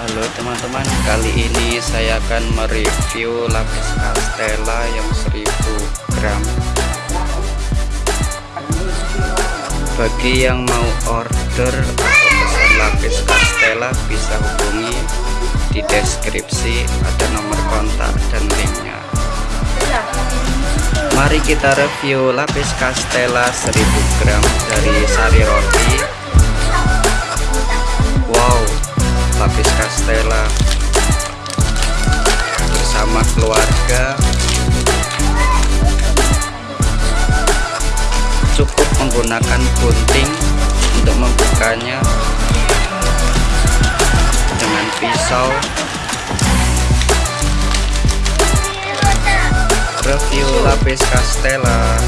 Halo teman-teman, kali ini saya akan mereview lapis Castella yang 1000 gram. Bagi yang mau order lapis Castella bisa hubungi di deskripsi ada nomor kontak dan linknya. Mari kita review lapis Castella 1000 gram dari Sari Roti. Lapis Castella bersama keluarga. Cukup menggunakan gunting untuk membukanya dengan pisau. Review lapis Castella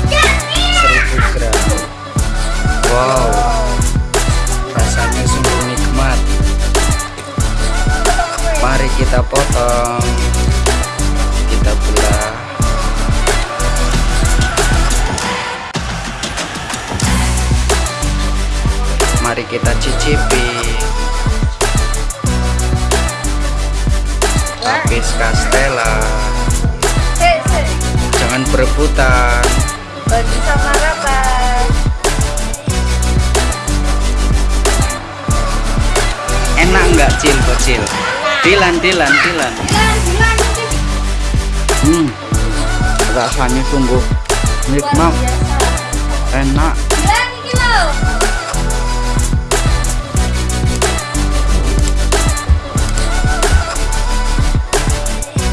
mari kita potong. Kita belah mari kita cicipi. Lapis Castella. Jangan berebutan. Bagi sama rapat enak nggak cil? Kecil dilan dilan dilan hmm. Rasanya sungguh nikmat. Enak